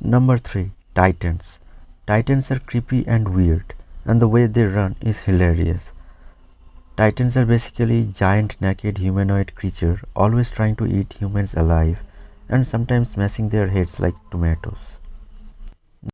Number 3 Titans. Titans are creepy and weird, and the way they run is hilarious. Titans are basically giant naked humanoid creature always trying to eat humans alive and sometimes smashing their heads like tomatoes.